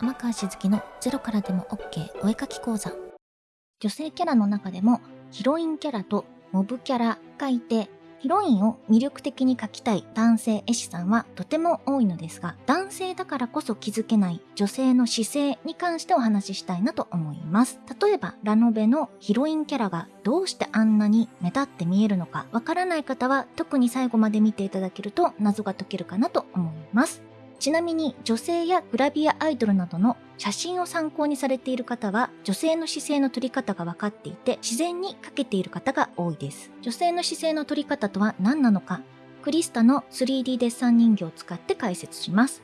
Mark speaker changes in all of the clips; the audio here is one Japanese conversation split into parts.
Speaker 1: 天川しずきのゼロからでも OK お絵描き講座。女性キャラの中でもヒロインキャラとモブキャラがいて、ヒロインを魅力的に描きたい男性絵師さんはとても多いのですが、男性だからこそ気づけない女性の姿勢に関してお話ししたいなと思います。例えば、ラノベのヒロインキャラがどうしてあんなに目立って見えるのか、わからない方は特に最後まで見ていただけると謎が解けるかなと思います。ちなみに女性やグラビアアイドルなどの写真を参考にされている方は女性の姿勢の取り方が分かっていて自然に描けている方が多いです。女性の姿勢の取り方とは何なのかクリスタの 3D デッサン人形を使って解説します。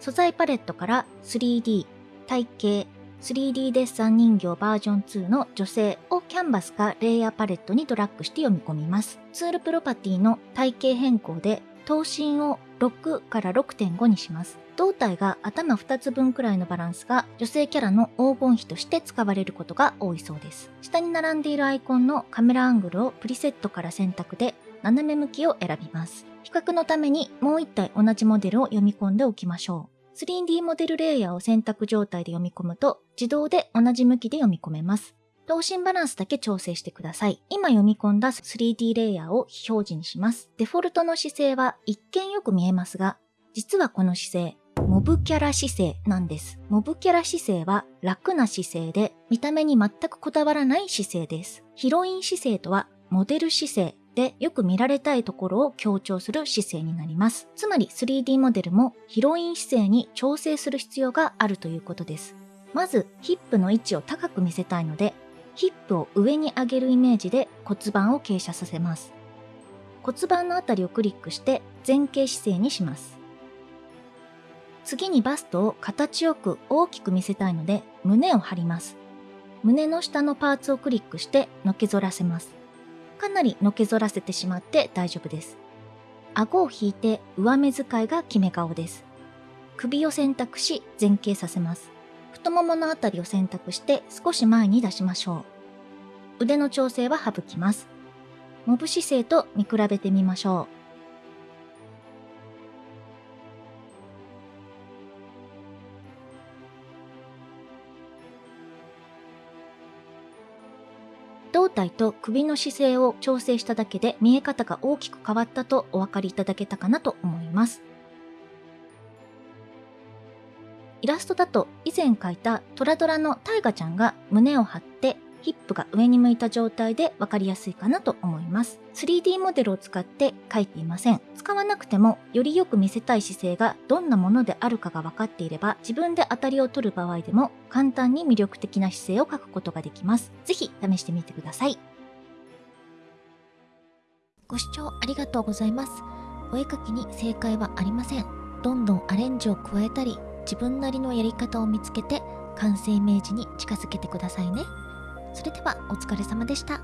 Speaker 1: 素材パレットから 3D、体型、3D デッサン人形バージョン2の女性をキャンバスかレイヤーパレットにドラッグして読み込みます。ツールプロパティの体型変更で頭身を6から6.5にします。胴体が頭2つ分くらいのバランスが女性キャラの黄金比として使われることが多いそうです。下に並んでいるアイコンのカメラアングルをプリセットから選択で斜め向きを選びます。比較のためにもう1体同じモデルを読み込んでおきましょう。3D モデルレイヤーを選択状態で読み込むと自動で同じ向きで読み込めます。頭身バランスだけ調整してください。今読み込んだ 3D レイヤーを非表示にします。デフォルトの姿勢は一見よく見えますが、実はこの姿勢、モブキャラ姿勢なんです。モブキャラ姿勢は楽な姿勢で、見た目に全くこだわらない姿勢です。ヒロイン姿勢とは、モデル姿勢でよく見られたいところを強調する姿勢になります。つまり 3D モデルもヒロイン姿勢に調整する必要があるということです。まず、ヒップの位置を高く見せたいので、ヒップを上に上げるイメージで骨盤を傾斜させます。骨盤のあたりをクリックして前傾姿勢にします。次にバストを形よく大きく見せたいので胸を張ります。胸の下のパーツをクリックしてのけぞらせます。かなりのけぞらせてしまって大丈夫です。顎を引いて上目遣いが決め顔です。首を選択し前傾させます。太もものあたりを選択して少し前に出しましょう。腕の調整は省きます。モブ姿勢と見比べてみましょう。胴体と首の姿勢を調整しただけで見え方が大きく変わったとお分かりいただけたかなと思います。イラストだと以前描いたトラドラのタイガちゃんが胸を張ってヒップが上に向いた状態で分かりやすいかなと思います。3D モデルを使って描いていません。使わなくてもよりよく見せたい姿勢がどんなものであるかが分かっていれば自分で当たりを取る場合でも簡単に魅力的な姿勢を描くことができます。ぜひ試してみてください。ご視聴ありがとうございます。お絵描きに正解はありません。どんどんアレンジを加えたり自分なりのやり方を見つけて完成イメージに近づけてくださいね。それではお疲れ様でした。